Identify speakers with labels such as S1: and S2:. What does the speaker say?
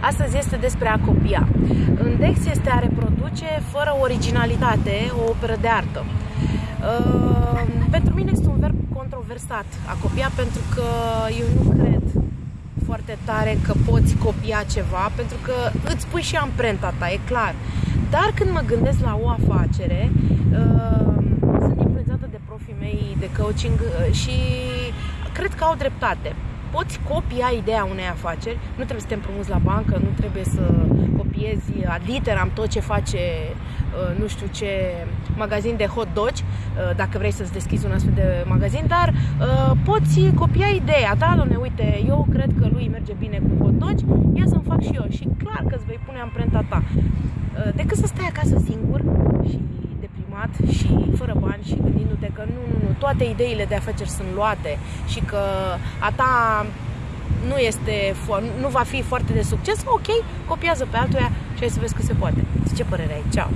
S1: Astăzi este despre a copia. În Dex este a reproduce fără originalitate o operă de artă. Uh, pentru mine este un verb controversat a copia pentru că eu nu cred foarte tare că poți copia ceva pentru că îți pui și amprenta ta, e clar. Dar când mă gândesc la o afacere, uh, sunt influențată de profii mei de coaching uh, și cred că au dreptate poți copia ideea unei afaceri, nu trebuie să te împrumuți la bancă, nu trebuie să copiezi aditeram tot ce face uh, nu știu ce magazin de hot dogi, uh, dacă vrei să-ți deschizi un astfel de magazin, dar uh, poți copia ideea ta, doamne, uite, eu cred că lui merge bine cu hot dogi, ia să-mi fac și eu și clar că îți vei pune amprenta ta. Decât să stai acasă singur și deprimat și fără bani și gândindu-te că nu, nu, nu, toate ideile de afaceri sunt luate și că a ta nu, este, nu va fi foarte de succes, ok, copiază pe altuia și hai să vezi că se poate. Ce părere ai? Ceau!